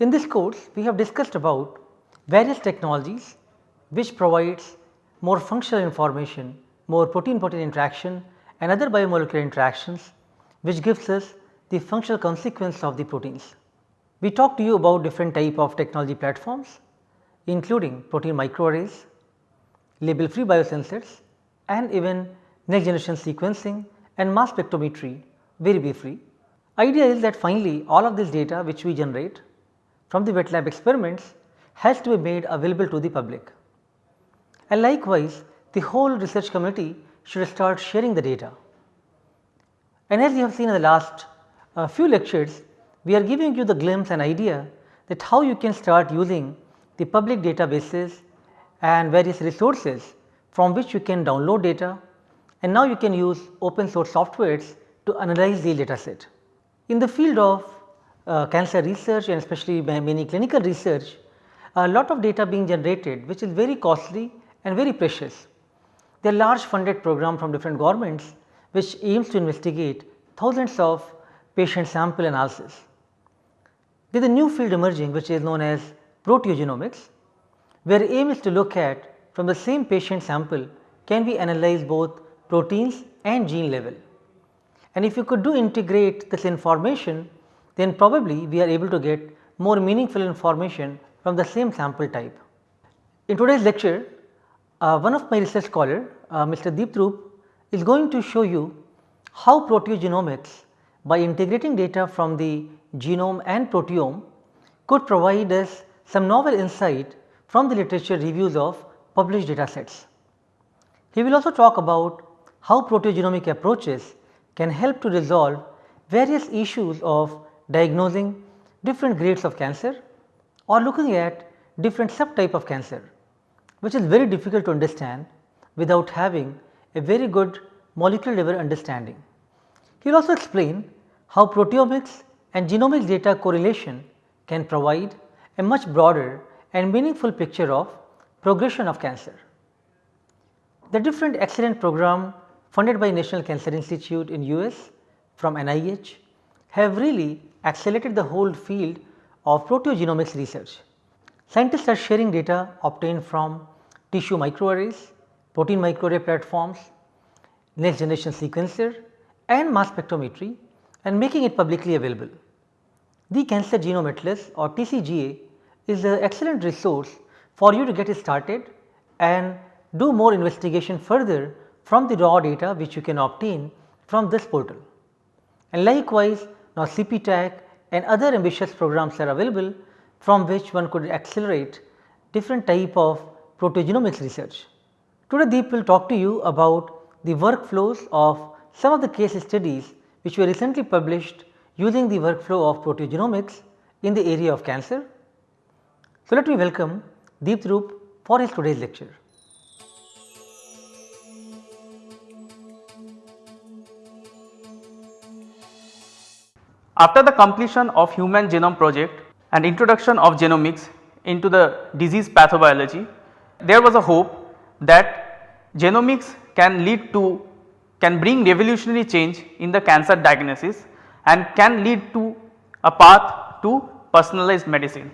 In this course, we have discussed about various technologies which provides more functional information, more protein protein interaction and other biomolecular interactions which gives us the functional consequence of the proteins. We talked to you about different type of technology platforms including protein microarrays, label free biosensors and even next generation sequencing and mass spectrometry very briefly. Idea is that finally all of this data which we generate from the wet lab experiments has to be made available to the public. And likewise the whole research community should start sharing the data. And as you have seen in the last uh, few lectures, we are giving you the glimpse and idea that how you can start using the public databases and various resources from which you can download data and now you can use open source softwares to analyze the data set. In the field of uh, cancer research and especially many clinical research, a lot of data being generated which is very costly and very precious. There are large funded program from different governments which aims to investigate thousands of patient sample analysis. There is a new field emerging which is known as proteogenomics where aim is to look at from the same patient sample can we analyze both proteins and gene level. And if you could do integrate this information then probably we are able to get more meaningful information from the same sample type. In today's lecture uh, one of my research scholar uh, Mr. Deep Dhruv is going to show you how proteogenomics by integrating data from the genome and proteome could provide us some novel insight from the literature reviews of published data sets. He will also talk about how proteogenomic approaches can help to resolve various issues of diagnosing different grades of cancer or looking at different subtype of cancer which is very difficult to understand without having a very good molecular level understanding. He will also explain how proteomics and genomics data correlation can provide a much broader and meaningful picture of progression of cancer. The different excellent program funded by National Cancer Institute in US from NIH have really accelerated the whole field of proteogenomics research. Scientists are sharing data obtained from tissue microarrays, protein microarray platforms, next generation sequencer and mass spectrometry and making it publicly available. The Cancer Genome Atlas or TCGA is an excellent resource for you to get started and do more investigation further from the raw data which you can obtain from this portal. And likewise now CPTAC and other ambitious programs are available from which one could accelerate different type of proteogenomics research. Today Deep will talk to you about the workflows of some of the case studies which were recently published using the workflow of proteogenomics in the area of cancer. So, let me welcome Deep for his today's lecture. After the completion of human genome project and introduction of genomics into the disease pathobiology, there was a hope that genomics can lead to can bring revolutionary change in the cancer diagnosis and can lead to a path to personalized medicine.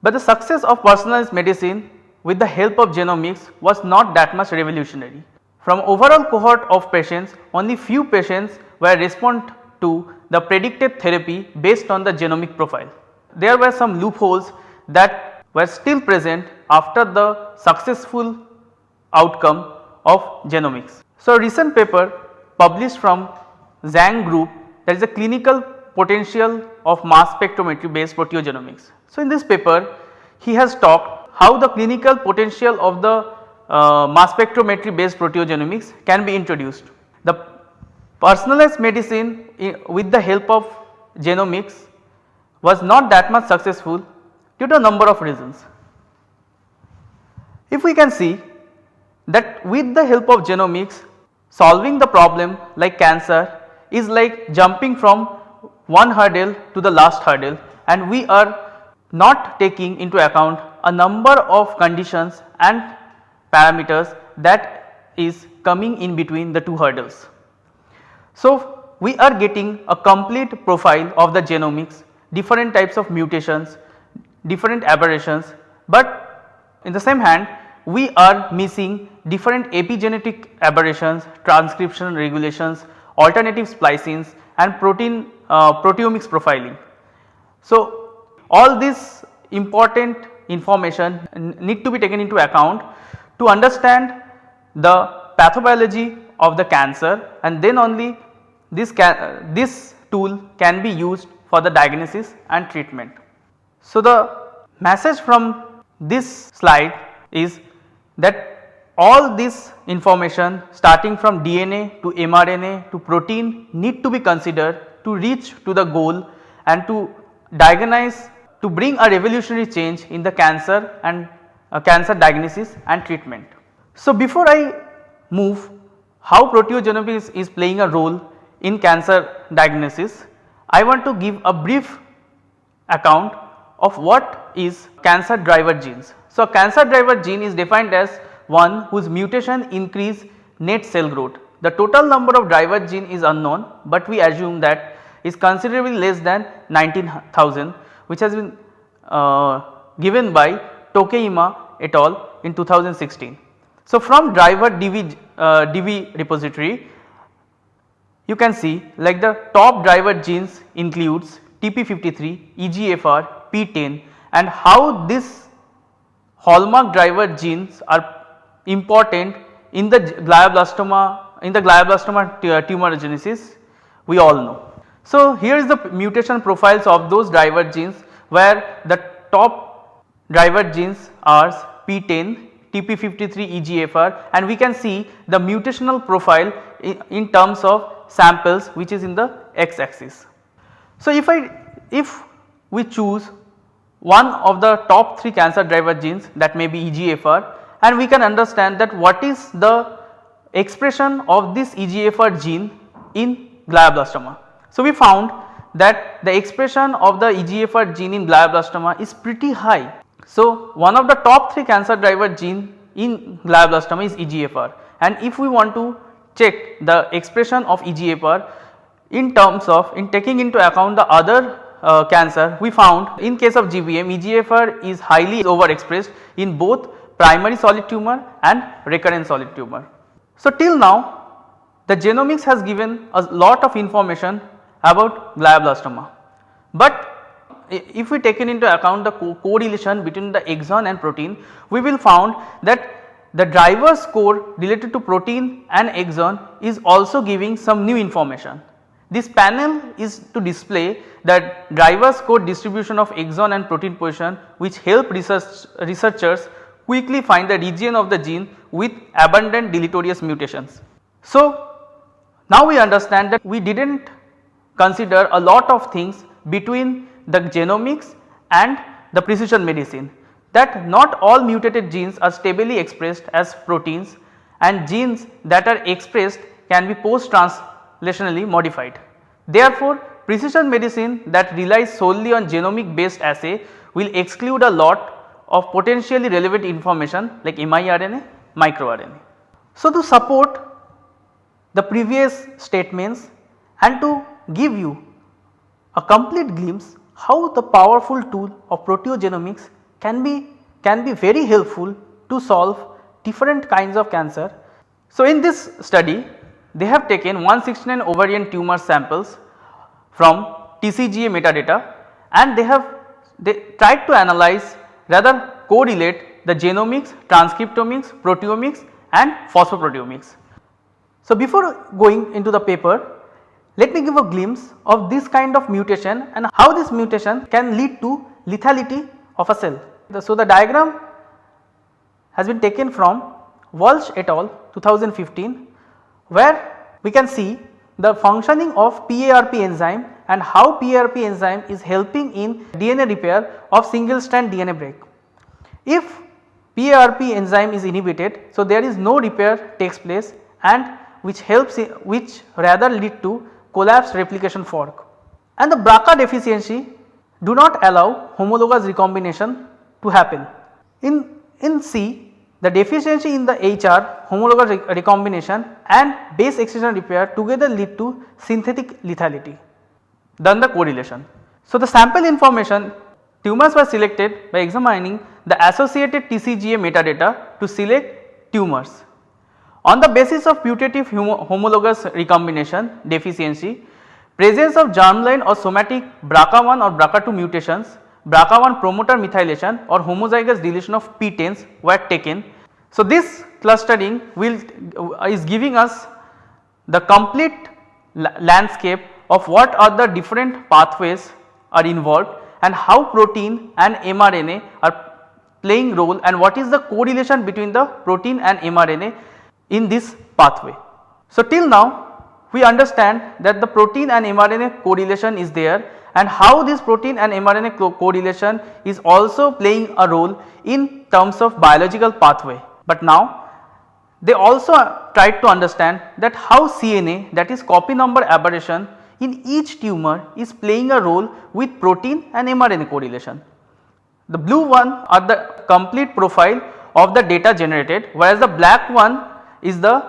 But the success of personalized medicine with the help of genomics was not that much revolutionary. From overall cohort of patients only few patients were respond to the predicted therapy based on the genomic profile. There were some loopholes that were still present after the successful outcome of genomics. So, a recent paper published from Zhang group that is a clinical potential of mass spectrometry based proteogenomics. So, in this paper he has talked how the clinical potential of the uh, mass spectrometry based proteogenomics can be introduced. The personalized medicine with the help of genomics was not that much successful due to a number of reasons. If we can see that with the help of genomics solving the problem like cancer is like jumping from one hurdle to the last hurdle and we are not taking into account a number of conditions and parameters that is coming in between the two hurdles. So, we are getting a complete profile of the genomics, different types of mutations, different aberrations, but in the same hand we are missing different epigenetic aberrations, transcription regulations, alternative splicings and protein uh, proteomics profiling. So, all this important information need to be taken into account to understand the pathobiology of the cancer and then only this, can, this tool can be used for the diagnosis and treatment. So, the message from this slide is that all this information starting from DNA to mRNA to protein need to be considered to reach to the goal and to diagnose to bring a revolutionary change in the cancer and uh, cancer diagnosis and treatment. So, before I move how proteogenomics is playing a role in cancer diagnosis, I want to give a brief account of what is cancer driver genes. So, cancer driver gene is defined as one whose mutation increase net cell growth. The total number of driver gene is unknown, but we assume that is considerably less than 19,000 which has been uh, given by Tokheim et al in 2016. So, from driver DV, uh, DV repository you can see like the top driver genes includes TP53, EGFR, PTEN and how this hallmark driver genes are important in the glioblastoma in the glioblastoma uh, tumorigenesis we all know. So, here is the mutation profiles of those driver genes where the top driver genes are PTEN, TP53 EGFR and we can see the mutational profile in terms of samples which is in the x axis. So, if I if we choose one of the top 3 cancer driver genes that may be EGFR and we can understand that what is the expression of this EGFR gene in glioblastoma. So, we found that the expression of the EGFR gene in glioblastoma is pretty high. So, one of the top 3 cancer driver gene in glioblastoma is EGFR and if we want to check the expression of EGFR in terms of in taking into account the other uh, cancer we found in case of GBM EGFR is highly overexpressed in both primary solid tumor and recurrent solid tumor. So, till now the genomics has given a lot of information about glioblastoma. But if we taken into account the co correlation between the exon and protein, we will found that the driver score related to protein and exon is also giving some new information. This panel is to display that driver score distribution of exon and protein position which help research researchers quickly find the region of the gene with abundant deleterious mutations. So, now we understand that we did not consider a lot of things between the genomics and the precision medicine that not all mutated genes are stably expressed as proteins and genes that are expressed can be post translationally modified. Therefore, precision medicine that relies solely on genomic based assay will exclude a lot of potentially relevant information like miRNA, microRNA. So, to support the previous statements and to give you a complete glimpse how the powerful tool of proteogenomics can be can be very helpful to solve different kinds of cancer. So, in this study they have taken 169 ovarian tumor samples from TCGA metadata and they have they tried to analyze rather correlate the genomics, transcriptomics, proteomics and phosphoproteomics. So, before going into the paper let me give a glimpse of this kind of mutation and how this mutation can lead to lethality of a cell. So, the diagram has been taken from Walsh et al 2015 where we can see the functioning of PARP enzyme and how PARP enzyme is helping in DNA repair of single strand DNA break. If PARP enzyme is inhibited, so there is no repair takes place and which helps which rather lead to collapse replication fork and the BRCA deficiency do not allow homologous recombination to happen. In, in C the deficiency in the HR homologous re recombination and base excision repair together lead to synthetic lethality. Then the correlation. So, the sample information tumors were selected by examining the associated TCGA metadata to select tumors. On the basis of putative homologous recombination deficiency, presence of germline or somatic BRCA1 or BRCA2 mutations, BRCA1 promoter methylation or homozygous deletion of PTENs were taken. So, this clustering will uh, is giving us the complete landscape of what are the different pathways are involved and how protein and mRNA are playing role and what is the correlation between the protein and mRNA in this pathway. So, till now we understand that the protein and mRNA correlation is there and how this protein and mRNA co correlation is also playing a role in terms of biological pathway. But now they also tried to understand that how CNA that is copy number aberration in each tumor is playing a role with protein and mRNA correlation. The blue one are the complete profile of the data generated whereas the black one is the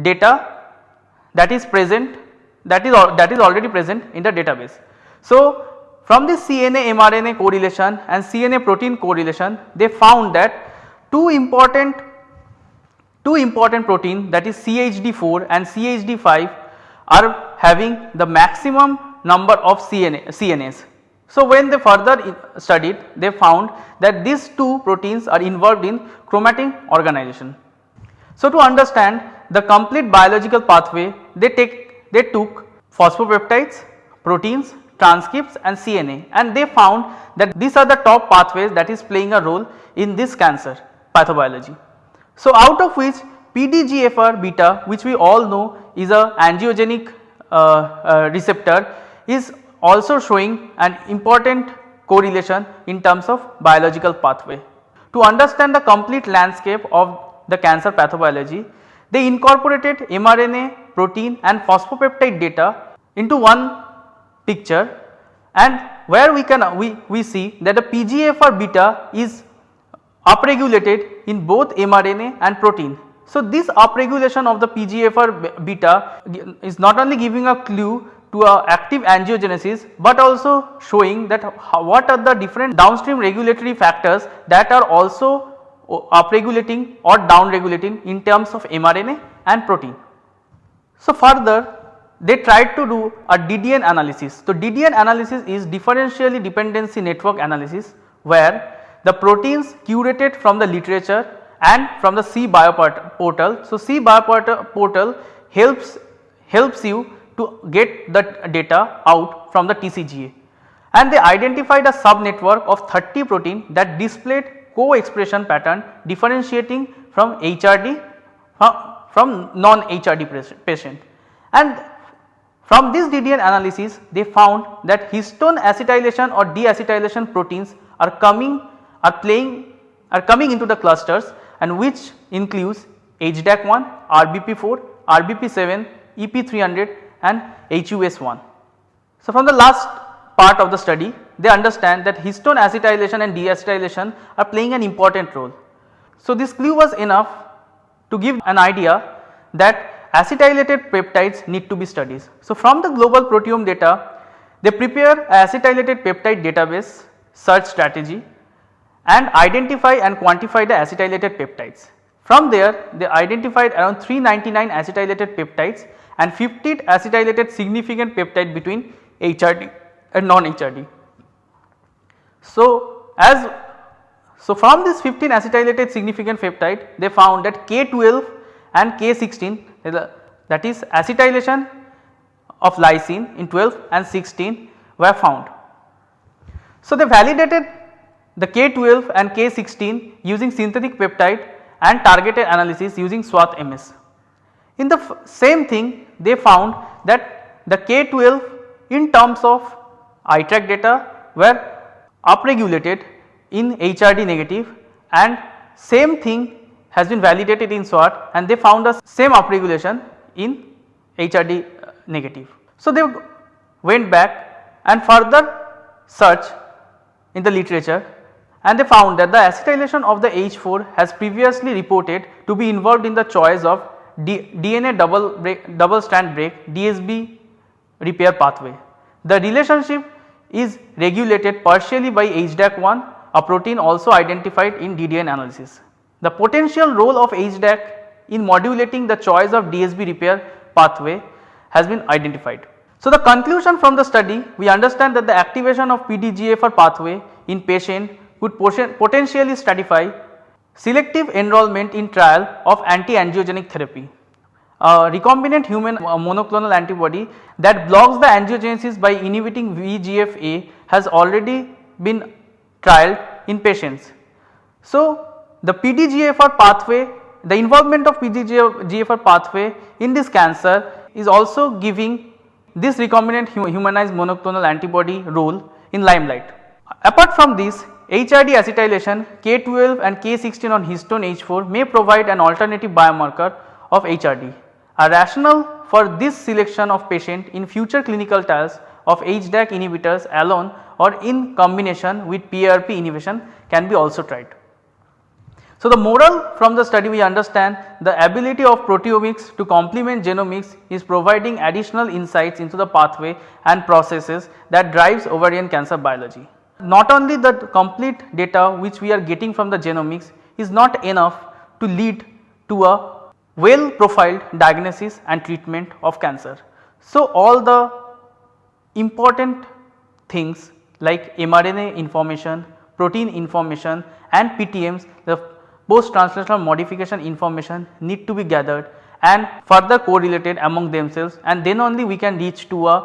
data that is present that is that is already present in the database. So, from this CNA mRNA correlation and CNA protein correlation they found that two important two important protein that is CHD4 and CHD5 are having the maximum number of CNA, CNAs. So, when they further studied they found that these two proteins are involved in chromatin organization. So, to understand the complete biological pathway they take they took phosphopeptides, proteins, transcripts and CNA and they found that these are the top pathways that is playing a role in this cancer pathobiology. So, out of which PDGFR beta which we all know is a angiogenic uh, uh, receptor is also showing an important correlation in terms of biological pathway. To understand the complete landscape of the cancer pathobiology, they incorporated mRNA, protein and phosphopeptide data into one picture and where we can we, we see that the PGFR beta is upregulated in both mRNA and protein. So, this upregulation of the PGFR beta is not only giving a clue to a active angiogenesis, but also showing that what are the different downstream regulatory factors that are also upregulating or downregulating in terms of mRNA and protein. So, further they tried to do a DDN analysis. So, DDN analysis is differentially dependency network analysis where the proteins curated from the literature and from the C portal. So, C portal helps helps you to get the data out from the TCGA and they identified a sub network of 30 protein that displayed co-expression pattern differentiating from HRD from, from non HRD patient and from this DDN analysis they found that histone acetylation or deacetylation proteins are coming are playing are coming into the clusters and which includes HDAC1, RBP4, RBP7, EP300 and HUS1. So, from the last part of the study they understand that histone acetylation and deacetylation are playing an important role. So, this clue was enough to give an idea that acetylated peptides need to be studied. So, from the global proteome data they prepare a acetylated peptide database search strategy and identify and quantify the acetylated peptides. From there they identified around 399 acetylated peptides and 50 acetylated significant peptide between HRD and non-HRD. So, as so from this 15 acetylated significant peptide they found that K12 and K16 that is acetylation of lysine in 12 and 16 were found. So, they validated the K12 and K16 using synthetic peptide and targeted analysis using SWATH MS. In the same thing they found that the K12 in terms of iTRAQ data were upregulated in HRD negative and same thing has been validated in SWATH and they found the same upregulation in HRD uh, negative. So, they went back and further search in the literature and they found that the acetylation of the H4 has previously reported to be involved in the choice of D DNA double break, double strand break DSB repair pathway. The relationship is regulated partially by HDAC1 a protein also identified in DDN analysis. The potential role of HDAC in modulating the choice of DSB repair pathway has been identified. So, the conclusion from the study we understand that the activation of PDGFR pathway in patient could potentially stratify selective enrollment in trial of anti-angiogenic therapy. Recombinant human uh, monoclonal antibody that blocks the angiogenesis by inhibiting VEGF-A has already been trialed in patients. So, the PDGFR pathway the involvement of PDGFR pathway in this cancer is also giving this recombinant humanized monoclonal antibody role in limelight. Apart from this HRD acetylation K12 and K16 on histone H4 may provide an alternative biomarker of HRD. A rationale for this selection of patient in future clinical trials of HDAC inhibitors alone or in combination with PARP inhibition can be also tried. So, the moral from the study we understand the ability of proteomics to complement genomics is providing additional insights into the pathway and processes that drives ovarian cancer biology. Not only the complete data which we are getting from the genomics is not enough to lead to a well profiled diagnosis and treatment of cancer. So, all the important things like mRNA information, protein information and PTMs the post translational modification information need to be gathered and further correlated among themselves and then only we can reach to a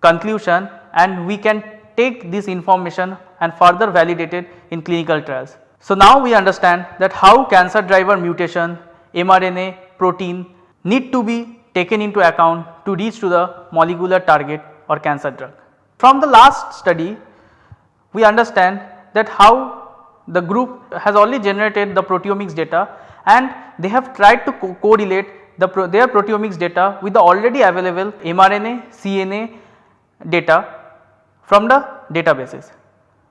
conclusion and we can take this information and further validate it in clinical trials. So, now we understand that how cancer driver mutation, mRNA, protein need to be taken into account to reach to the molecular target or cancer drug. From the last study we understand that how the group has already generated the proteomics data and they have tried to co correlate the pro their proteomics data with the already available mRNA, CNA data from the databases.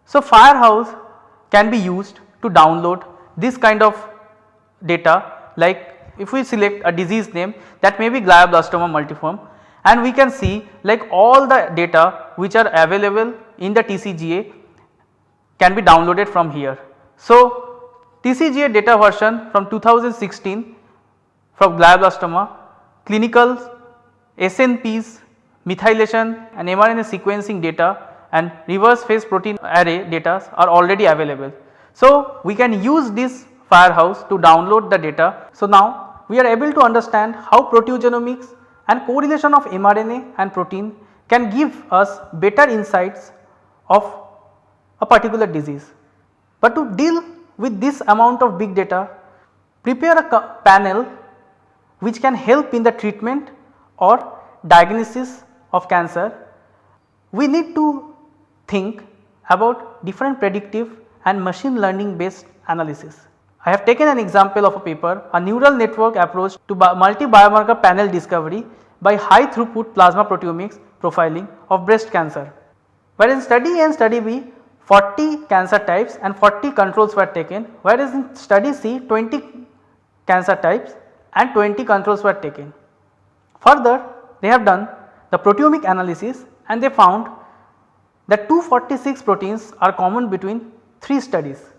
So, Firehose can be used to download this kind of data like if we select a disease name that may be glioblastoma multiforme and we can see like all the data which are available in the TCGA can be downloaded from here. So, TCGA data version from 2016 from glioblastoma, clinical SNPs, methylation and mRNA sequencing data and reverse phase protein array data are already available. So, we can use this Firehose to download the data. So, now we are able to understand how proteogenomics and correlation of mRNA and protein can give us better insights of a particular disease. But to deal with this amount of big data, prepare a panel which can help in the treatment or diagnosis of cancer, we need to think about different predictive and machine learning based analysis. I have taken an example of a paper, a neural network approach to multi biomarker panel discovery by high throughput plasma proteomics profiling of breast cancer. Whereas in study A and study B 40 cancer types and 40 controls were taken whereas in study C 20 cancer types and 20 controls were taken. Further they have done the proteomic analysis and they found that 246 proteins are common between 3 studies.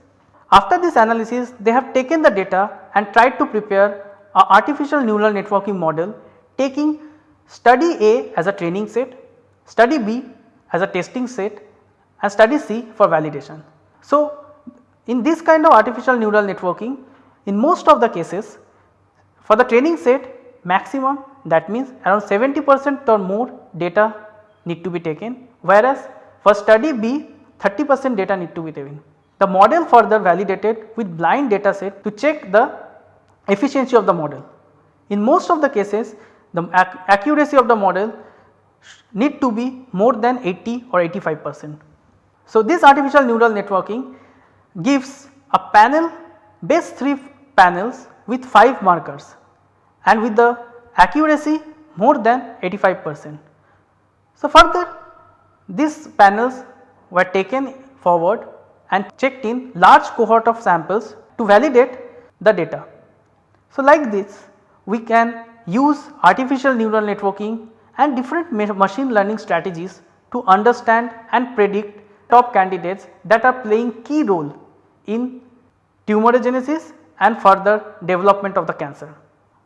After this analysis they have taken the data and tried to prepare a artificial neural networking model taking study A as a training set, study B as a testing set and study C for validation. So, in this kind of artificial neural networking in most of the cases for the training set maximum that means around 70 percent or more data need to be taken whereas for study B 30 percent data need to be taken. The model further validated with blind data set to check the efficiency of the model. In most of the cases the ac accuracy of the model need to be more than 80 or 85 percent. So, this artificial neural networking gives a panel base 3 panels with 5 markers and with the accuracy more than 85 percent. So, further these panels were taken forward and checked in large cohort of samples to validate the data. So, like this we can use artificial neural networking and different machine learning strategies to understand and predict top candidates that are playing key role in tumorigenesis and further development of the cancer.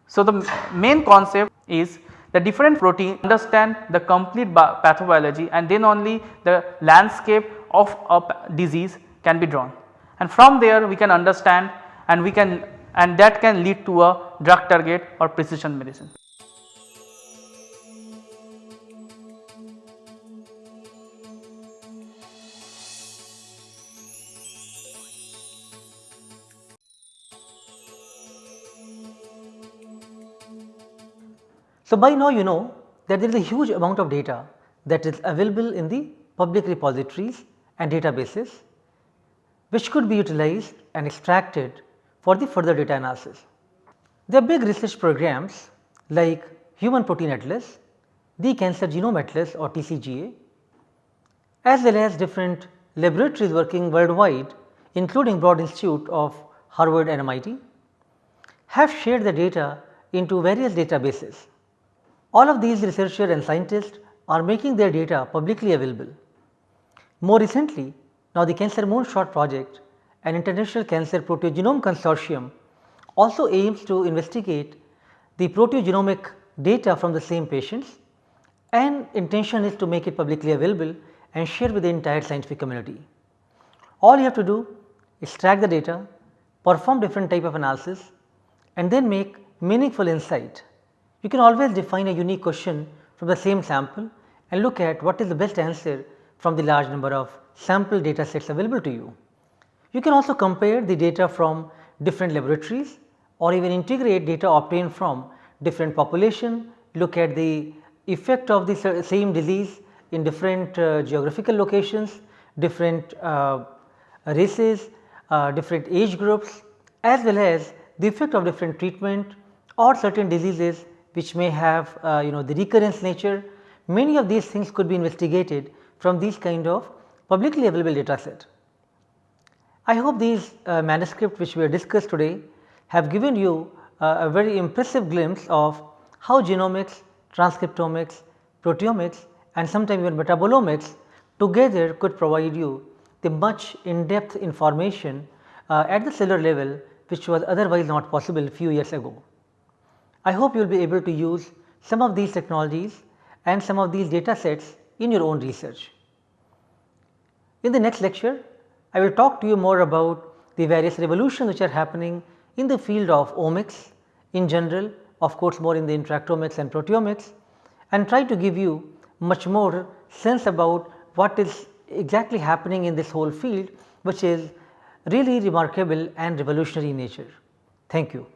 So, the main concept is the different protein understand the complete pathobiology and then only the landscape of a disease can be drawn and from there we can understand and we can and that can lead to a drug target or precision medicine. So, by now you know that there is a huge amount of data that is available in the public repositories and databases which could be utilized and extracted for the further data analysis. There are big research programs like Human Protein Atlas, the Cancer Genome Atlas or TCGA as well as different laboratories working worldwide including Broad Institute of Harvard and MIT have shared the data into various databases all of these researchers and scientists are making their data publicly available. More recently, now the Cancer Moonshot project an international cancer proteogenome consortium also aims to investigate the proteogenomic data from the same patients and intention is to make it publicly available and share with the entire scientific community. All you have to do is track the data, perform different type of analysis and then make meaningful insight you can always define a unique question from the same sample and look at what is the best answer from the large number of sample data sets available to you. You can also compare the data from different laboratories or even integrate data obtained from different population, look at the effect of the same disease in different uh, geographical locations, different uh, races, uh, different age groups as well as the effect of different treatment or certain diseases which may have uh, you know the recurrence nature. Many of these things could be investigated from these kind of publicly available data set. I hope these uh, manuscript which we have discussed today have given you uh, a very impressive glimpse of how genomics, transcriptomics, proteomics and sometimes even metabolomics together could provide you the much in depth information uh, at the cellular level which was otherwise not possible few years ago. I hope you will be able to use some of these technologies and some of these data sets in your own research. In the next lecture, I will talk to you more about the various revolutions which are happening in the field of omics in general, of course, more in the interactomics and proteomics and try to give you much more sense about what is exactly happening in this whole field which is really remarkable and revolutionary in nature. Thank you.